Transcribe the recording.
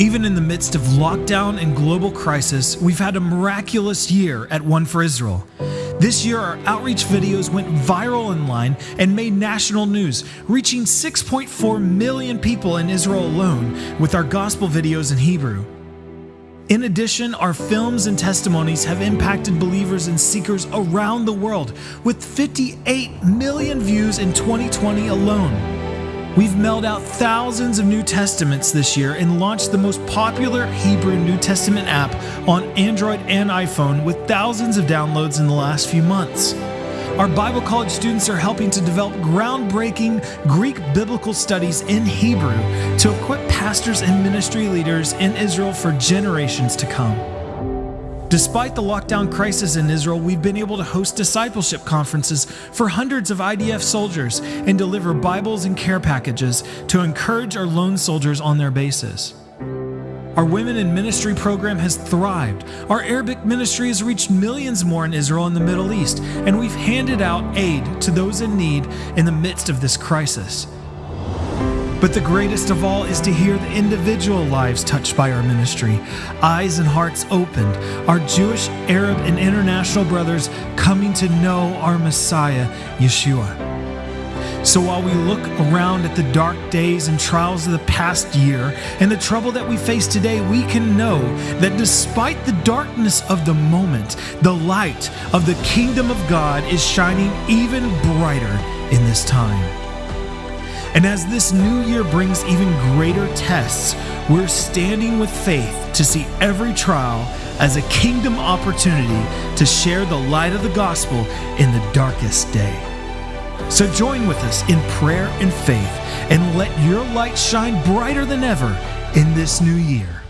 Even in the midst of lockdown and global crisis, we've had a miraculous year at One for Israel. This year, our outreach videos went viral online and made national news, reaching 6.4 million people in Israel alone with our gospel videos in Hebrew. In addition, our films and testimonies have impacted believers and seekers around the world, with 58 million views in 2020 alone. We've mailed out thousands of New Testaments this year and launched the most popular Hebrew New Testament app on Android and iPhone with thousands of downloads in the last few months. Our Bible college students are helping to develop groundbreaking Greek biblical studies in Hebrew to equip pastors and ministry leaders in Israel for generations to come. Despite the lockdown crisis in Israel, we've been able to host discipleship conferences for hundreds of IDF soldiers and deliver Bibles and care packages to encourage our lone soldiers on their bases. Our Women in Ministry program has thrived. Our Arabic ministry has reached millions more in Israel and the Middle East, and we've handed out aid to those in need in the midst of this crisis. But the greatest of all is to hear the individual lives touched by our ministry, eyes and hearts opened, our Jewish, Arab, and international brothers coming to know our Messiah, Yeshua. So while we look around at the dark days and trials of the past year and the trouble that we face today, we can know that despite the darkness of the moment, the light of the kingdom of God is shining even brighter in this time. And as this new year brings even greater tests, we're standing with faith to see every trial as a kingdom opportunity to share the light of the gospel in the darkest day. So join with us in prayer and faith and let your light shine brighter than ever in this new year.